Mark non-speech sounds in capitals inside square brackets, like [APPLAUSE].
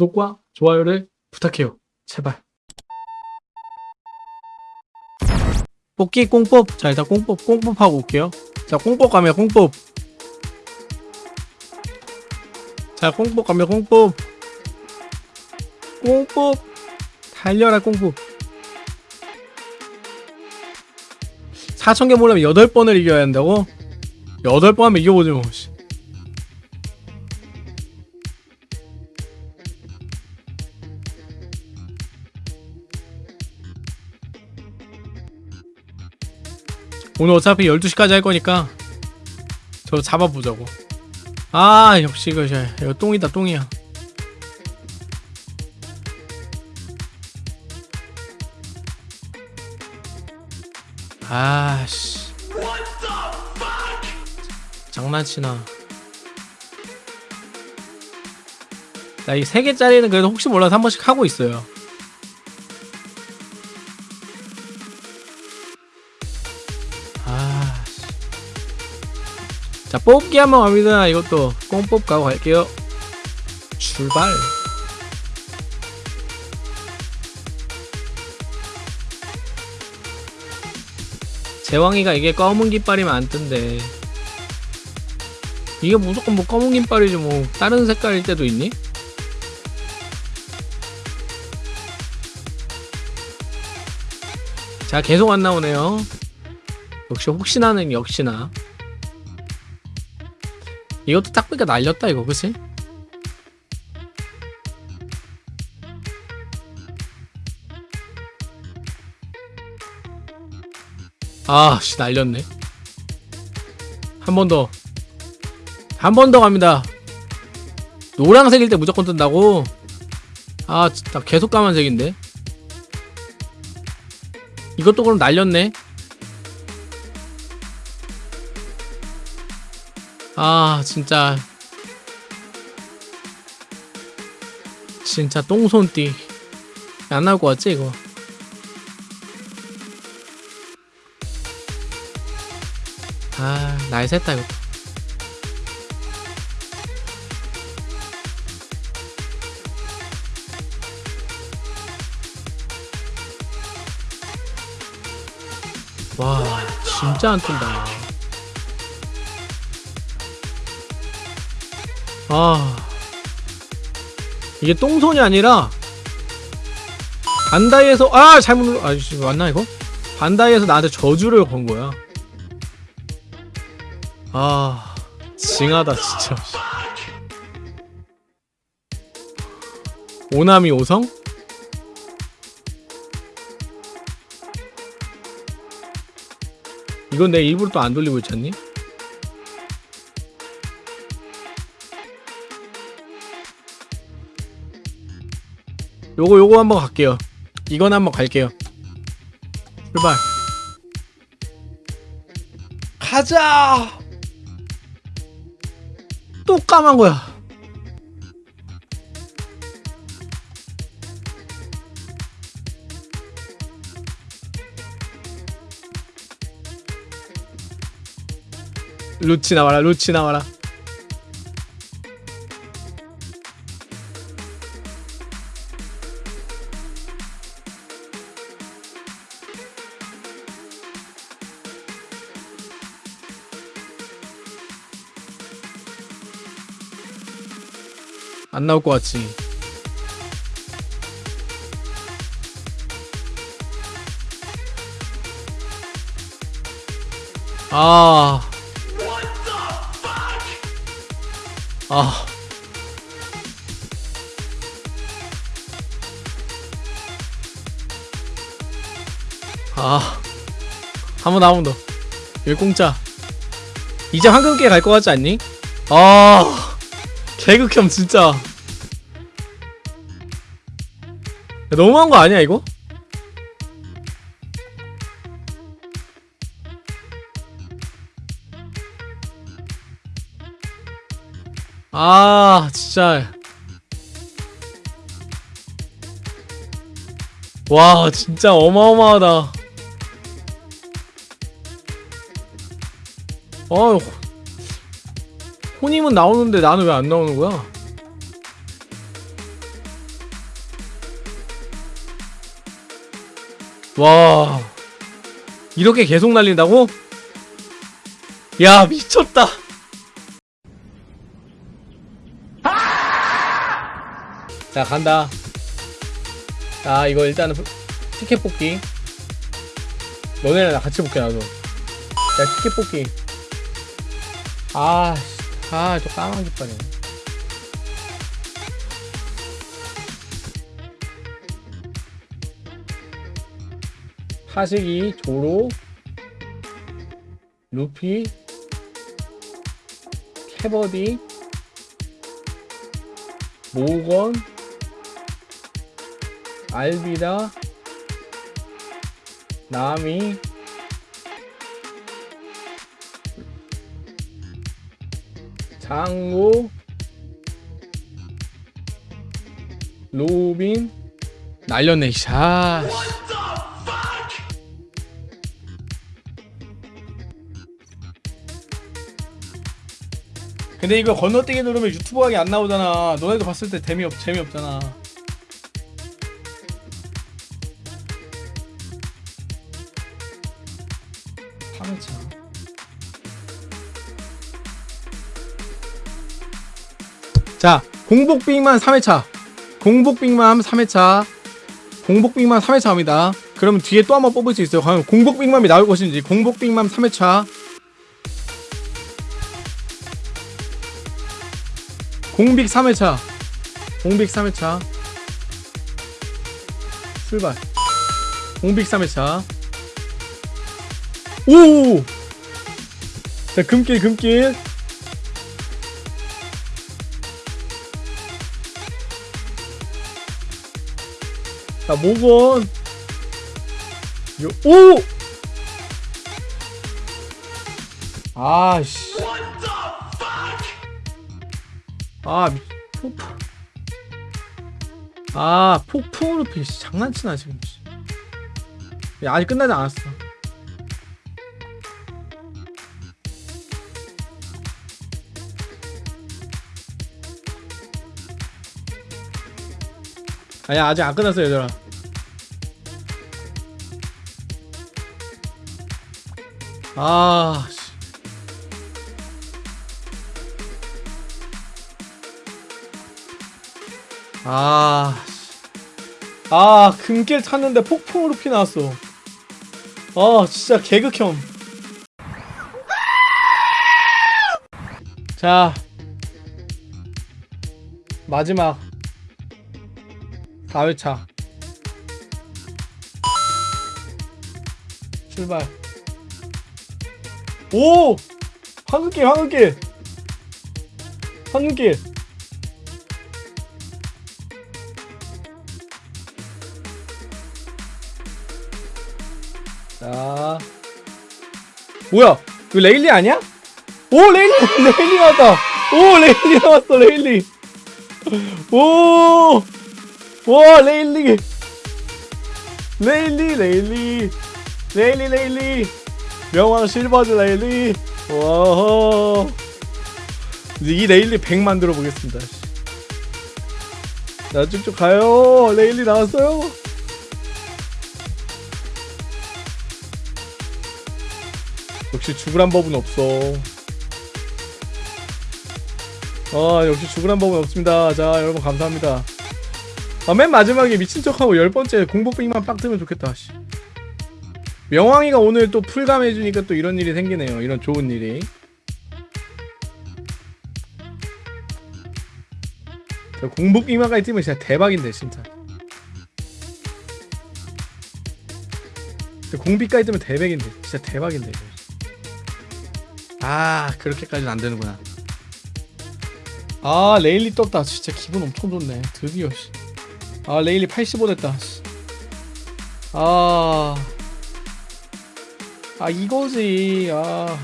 구독과 좋아요를 부탁해요. 제발. 뽑기 꽁뽑. 자, 일단 꽁뽑, 꽁뽑 하고 올게요. 자, 꽁뽑 가면 꽁뽑. 자, 꽁뽑 가면 꽁뽑. 꽁뽑. 달려라, 꽁뽑. 4,000개 몰려면 8번을 이겨야 한다고? 8번 하면 이겨보지 뭐. 오늘 어차피 12시까지 할 거니까 저 잡아보자고. 아 역시 이거 저- 이거 똥이다 똥이야. 아씨. 장난치나. 나이 3개짜리는 그래도 혹시 몰라서 한 번씩 하고 있어요 자, 뽑기 한번 갑니다. 이것도 꽁뽑 가고 갈게요. 출발. 제왕이가 이게 검은 깃발이면 안 뜬대. 이게 무조건 뭐 검은 깃발이지 뭐 다른 색깔일 때도 있니? 자 계속 안 나오네요 역시 혹시나는 역시나 이것도 딱 보니까 날렸다 이거. 그치? 아씨 날렸네. 한 번 더. 한 번 더 갑니다. 노란색일 때 무조건 뜬다고? 아 진짜 계속 까만색인데? 이것도 그럼 날렸네 아 진짜. 진짜 똥손띠. 안 나올 것 같지 이거? 아 날샜다 이거. 와 진짜 안 뜬다 아 이게 똥손이 아니라 반다이에서 아 잘못 눌러 아 씨, 맞나 이거? 반다이에서 나한테 저주를 건 거야 아 징하다 진짜 오나미 오성? 이건 내 일부러 또 안 돌리고 있잖니? 요거 요거 한번 갈게요. 이건 한번 갈게요. 출발. 가자! 또 까만 거야. 루치 나와라 루치 나와라 안 나올 것 같지 아 아. 아. 한번 더, 한번 더. 여기 공짜. 이제 황금기에 갈것 같지 않니? 아. 개극혐, 진짜. 야, 너무한 거 아니야, 이거? 아 진짜 와 진짜 어마어마하다 어 혼임은 나오는데 나는 왜 안 나오는 거야? 와 이렇게 계속 날린다고? 야 미쳤다. 자 간다. 자 이거 일단은 티켓 뽑기. 너네랑 같이 볼게 나도. 자 티켓 뽑기. 아 아저 까만 깃발이네. 하식이 조로 루피 캐버디 모건 알비다 나미 장고 로빈 날렸네 샤 근데 이거 건너뛰기 누르면 유튜브 하기 안 나오잖아. 너네도 봤을 때 재미없, 재미없잖아. 파매차 자 공복빅만 3회차. 공복빅만 3회차. 공복빅만 3회차 합니다. 그러면 뒤에 또 한 번 뽑을 수 있어요. 과연 공복빅맘이 나올 것인지. 공복빅맘 3회차. 공빅 3회차. 공빅 3회차. 출발. 공빅 3회차. 오! 자 금길 금길 자 모건 요, 오! 아씨 아, 미- 폭풍. 아, 폭풍으로 피 씨, 장난치나 지금. 씨. 야, 아직 끝나지 않았어. 아니야, 아직 안 끝났어, 얘들아. 아, 씨. 아, 씨. 아, 금길 탔는데 폭풍으로 피 나왔어. 아, 진짜 개극혐. 자, 마지막 4회차. 출발. 오! 황금길, 황금길! 황금길! 자 뭐야 이거 레일리 아니야? 오 레일리 [LAUGHS] 레일리 나왔다 오 레일리 나왔어 레일리 오와 레일리 레일리 레일리 레일리 레일리 명왕 실버즈 레일리 와. 이 레일리 100 만들어 보겠습니다 자 쭉쭉 가요 레일리 나왔어요 역시 죽으란 법은 없어. 아 역시 죽으란 법은 없습니다. 자 여러분 감사합니다. 아, 맨 마지막에 미친 척하고 열 번째 공복빙만 빡 뜨면 좋겠다. 씨. 명왕이가 오늘 또 풀감해주니까 또 이런 일이 생기네요. 이런 좋은 일이. 저 공복빙만까지 뜨면 진짜 대박인데 진짜. 저 공비까지 뜨면 대박인데 진짜 대박인데. 아 그렇게까지는 안 되는구나 아 레일리 떴다 진짜 기분 엄청 좋네 드디어 씨. 아 레일리 85 됐다 씨. 아, 아 이거지. 아